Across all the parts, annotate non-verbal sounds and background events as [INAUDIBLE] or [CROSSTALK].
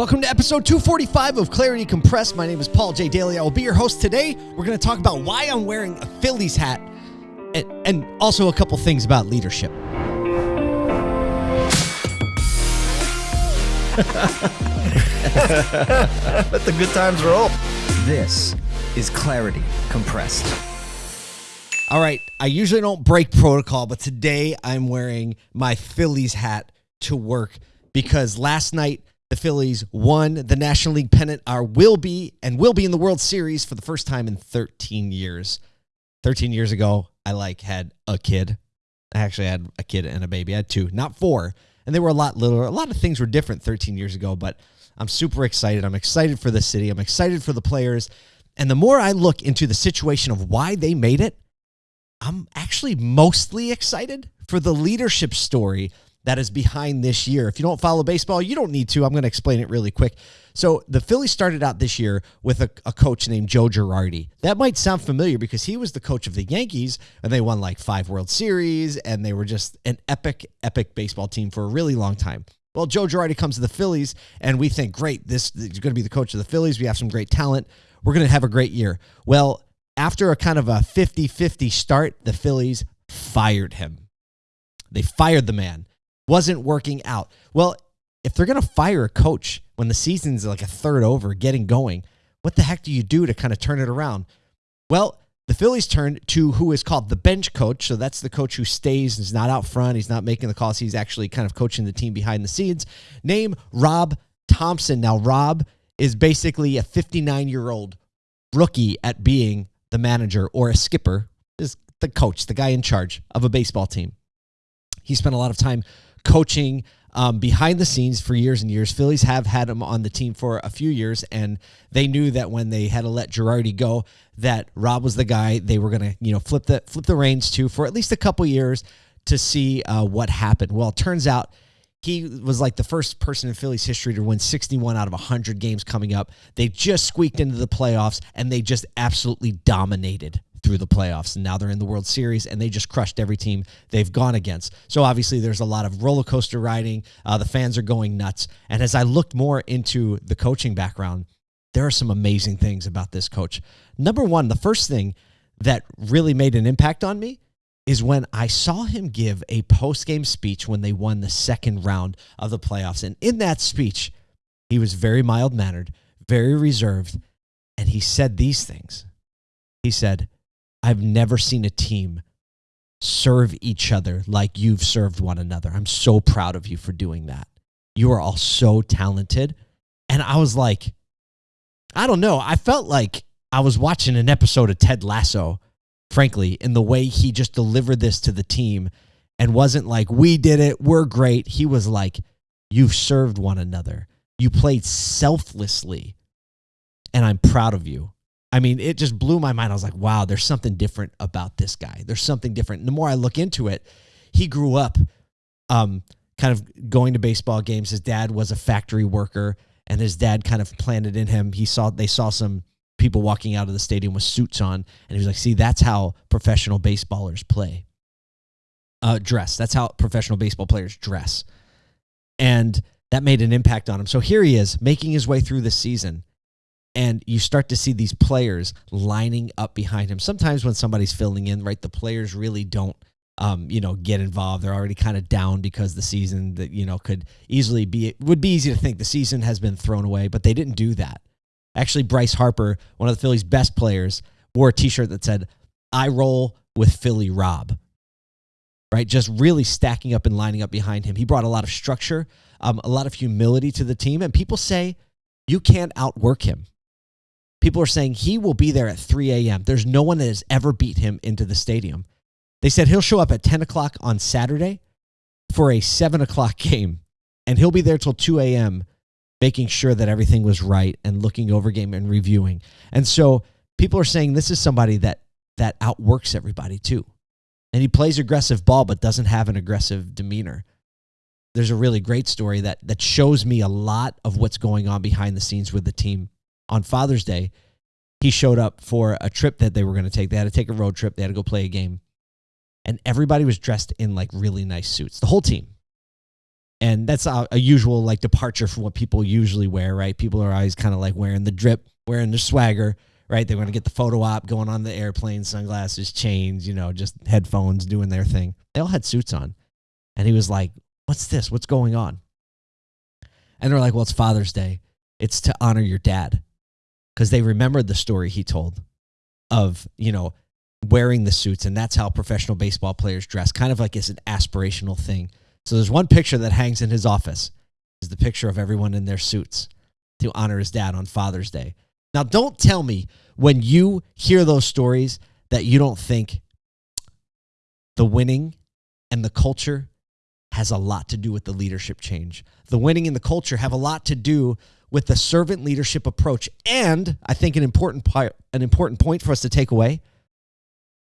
Welcome to episode 245 of Clarity Compressed. My name is Paul J. Daly. I will be your host today. We're going to talk about why I'm wearing a Phillies hat and, and also a couple things about leadership. [LAUGHS] Let the good times roll. This is Clarity Compressed. All right, I usually don't break protocol, but today I'm wearing my Phillies hat to work because last night the Phillies won the National League pennant, are will be, and will be in the World Series for the first time in 13 years. 13 years ago, I like had a kid. I actually had a kid and a baby. I had two, not four. And they were a lot littler. A lot of things were different 13 years ago, but I'm super excited. I'm excited for the city. I'm excited for the players. And the more I look into the situation of why they made it, I'm actually mostly excited for the leadership story that is behind this year. If you don't follow baseball, you don't need to. I'm going to explain it really quick. So, the Phillies started out this year with a, a, coach named Joe Girardi. That might sound familiar because he was the coach of the Yankees and they won like five World Series and they were just an epic, epic baseball team for a really long time. Well, Joe Girardi comes to the Phillies and we think, great, this is going to be the coach of the Phillies. We have some great talent. We're going to have a great year. Well, after a kind of a 50 50 start, the Phillies fired him. They fired the man wasn't working out. Well, if they're going to fire a coach when the season's like a third over, getting going, what the heck do you do to kind of turn it around? Well, the Phillies turned to who is called the bench coach. So that's the coach who stays and is not out front. He's not making the calls. He's actually kind of coaching the team behind the scenes. Name Rob Thomson. Now, Rob is basically a 59 year old rookie at being the manager or a skipper, is the coach, the guy in charge of a baseball team. He spent a lot of time coaching um, behind the scenes for years and years. Phillies have had him on the team for a few years, and they knew that when they had to let Girardi go, that Rob was the guy they were going to, you know, flip the flip the reins to for at least a couple years to see uh, what happened. Well, it turns out he was like the first person in Phillies history to win 61 out of 100 games coming up. They just squeaked into the playoffs, and they just absolutely dominated through the playoffs. And now they're in the World Series and they just crushed every team they've gone against. So obviously there's a lot of roller coaster riding. Uh, the fans are going nuts. And as I looked more into the coaching background, there are some amazing things about this coach. Number one, the first thing that really made an impact on me is when I saw him give a post game speech when they won the second round of the playoffs. And in that speech, he was very mild mannered, very reserved, and he said these things. He said, I've never seen a team serve each other like you've served one another. I'm so proud of you for doing that. You are all so talented. And I was like, I don't know. I felt like I was watching an episode of Ted Lasso, frankly, in the way he just delivered this to the team and wasn't like, we did it, we're great. He was like, you've served one another. You played selflessly, and I'm proud of you. I mean, it just blew my mind. I was like, wow, there's something different about this guy. There's something different. And the more I look into it, he grew up um, kind of going to baseball games. His dad was a factory worker, and his dad kind of planted in him. He saw they saw some people walking out of the stadium with suits on, and he was like, see, that's how professional baseballers play. Uh, dress. That's how professional baseball players dress. And that made an impact on him. So here he is making his way through the season and you start to see these players lining up behind him. Sometimes when somebody's filling in, right, the players really don't, um, you know, get involved. They're already kind of down because the season that you know could easily be it would be easy to think the season has been thrown away, but they didn't do that. Actually, Bryce Harper, one of the Phillies' best players, wore a T-shirt that said "I roll with Philly Rob." Right, just really stacking up and lining up behind him. He brought a lot of structure, um, a lot of humility to the team, and people say you can't outwork him People are saying he will be there at 3 a.m. There's no one that has ever beat him into the stadium. They said he'll show up at 10 o'clock on Saturday for a 7 o'clock [LAUGHS] game, and he'll be there till 2 a.m., making sure that everything was right and looking over game and reviewing. And so people are saying this is somebody that that outworks everybody too. And he plays aggressive ball but doesn't have an aggressive demeanor. There's a really great story that that shows me a lot of what's going on behind the scenes with the team on Father's Day, he showed up for a trip that they were going to take. They had to take a road trip. They had to go play a game. And everybody was dressed in like really nice suits, the whole team. And that's a, a usual like departure from what people usually wear, right? People are always kind of like wearing the drip, wearing the swagger, right? They want to get the photo op going on the airplane, sunglasses, chains, you know, just headphones doing their thing. They all had suits on. And he was like, What's this? What's going on? And they're like, Well, it's Father's Day. It's to honor your dad. Because they remembered the story he told of, you know, wearing the suits. And that's how professional baseball players dress, kind of like it's an aspirational thing. So there's one picture that hangs in his office. Is the picture of everyone in their suits to honor his dad on Father's Day. Now, don't tell me when you hear those stories that you don't think the winning and the culture has a lot to do with the leadership change. The winning and the culture have a lot to do with the servant leadership approach. And I think an important part, an important point for us to take away,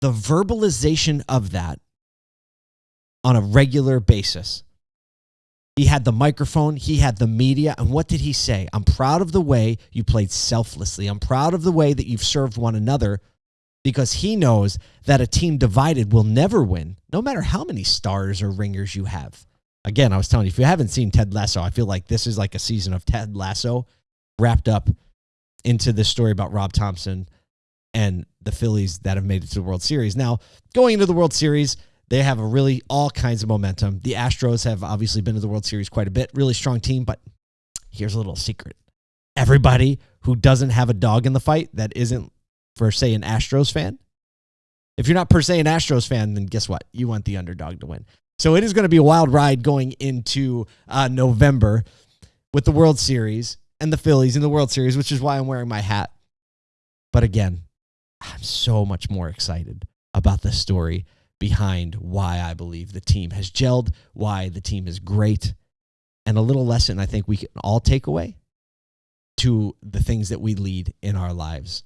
the verbalization of that on a regular basis. He had the microphone, he had the media, and what did he say? I'm proud of the way you played selflessly. I'm proud of the way that you've served one another because he knows that a team divided will never win, no matter how many stars or ringers you have. Again, I was telling you, if you haven't seen Ted Lasso, I feel like this is like a season of Ted Lasso wrapped up into this story about Rob Thomson and the Phillies that have made it to the World Series. Now, going into the World Series, they have a really all kinds of momentum. The Astros have obviously been to the World Series quite a bit, really strong team, but here's a little secret. Everybody who doesn't have a dog in the fight that isn't per se an Astros fan, if you're not per se an Astros fan, then guess what? You want the underdog to win. So it is going to be a wild ride going into uh, November with the World Series and the Phillies in the World Series, which is why I'm wearing my hat. But again, I'm so much more excited about the story behind why I believe the team has gelled, why the team is great, and a little lesson I think we can all take away to the things that we lead in our lives.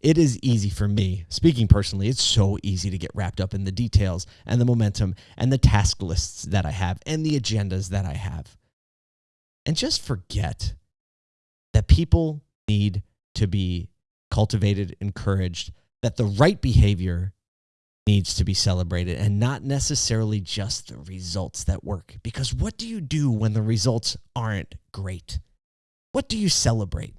It is easy for me, speaking personally, it's so easy to get wrapped up in the details and the momentum and the task lists that I have and the agendas that I have. And just forget that people need to be cultivated, encouraged, that the right behavior needs to be celebrated and not necessarily just the results that work. Because what do you do when the results aren't great? What do you celebrate?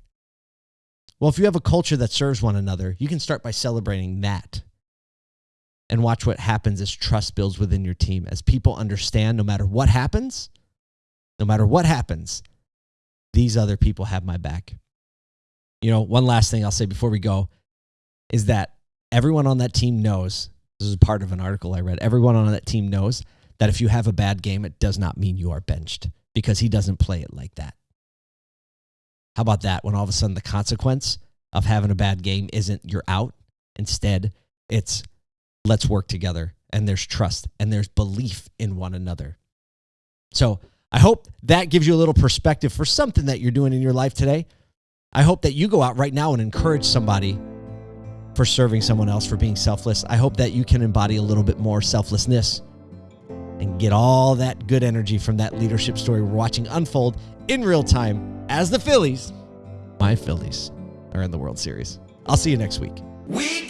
Well, if you have a culture that serves one another, you can start by celebrating that and watch what happens as trust builds within your team. As people understand no matter what happens, no matter what happens, these other people have my back. You know, one last thing I'll say before we go is that everyone on that team knows this is part of an article I read. Everyone on that team knows that if you have a bad game, it does not mean you are benched because he doesn't play it like that. How about that? When all of a sudden the consequence of having a bad game isn't you're out. Instead, it's let's work together and there's trust and there's belief in one another. So I hope that gives you a little perspective for something that you're doing in your life today. I hope that you go out right now and encourage somebody for serving someone else, for being selfless. I hope that you can embody a little bit more selflessness and get all that good energy from that leadership story we're watching unfold in real time as the Phillies, my Phillies, are in the World Series. I'll see you next week. We